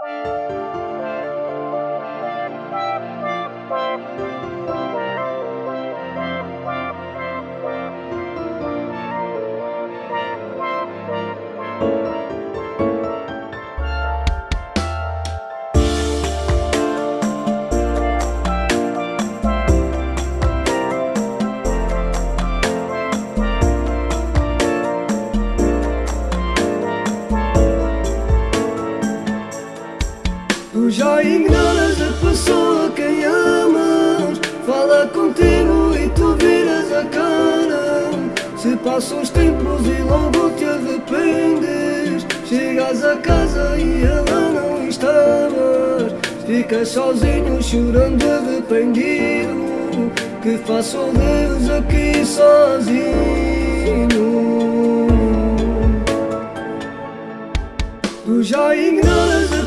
Tu Se passam os tempos e logo te arrependes. Chegas a casa e ela não estava Ficas sozinho chorando arrependido. Que faço Deus aqui sozinho? Tu já ignoras a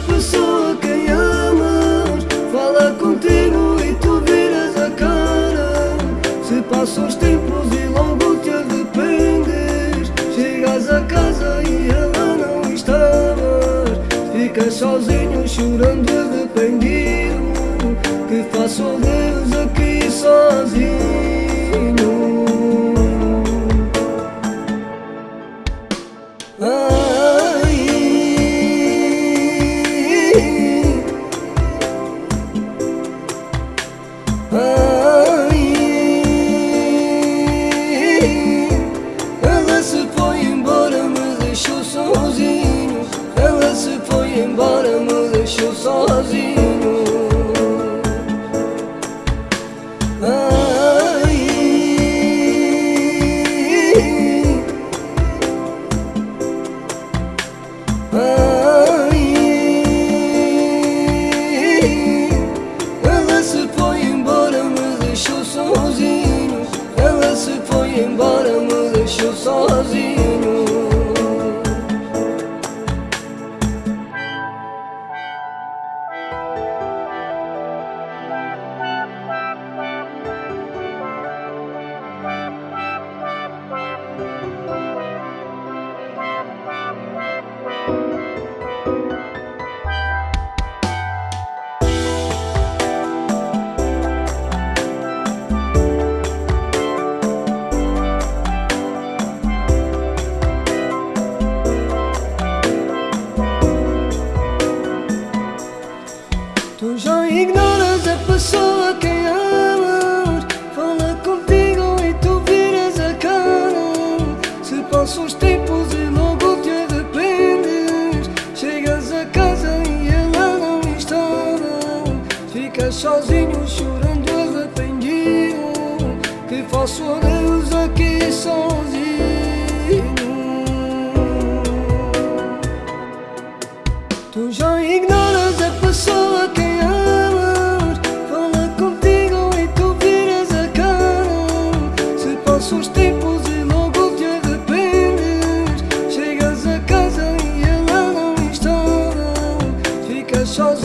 a casa e ela não estava Ficas sozinho chorando arrependido. Que faço Deus aqui sozinho deixou sozinho Ela se foi embora, me Sozinho chorando arrependido Que faço a Deus aqui sozinho. Tu já ignoras a pessoa que amas Fala contigo e tu viras a cara. Se passam os tempos e logo te arrependes Chegas a casa e ela não está. Ficas sozinho.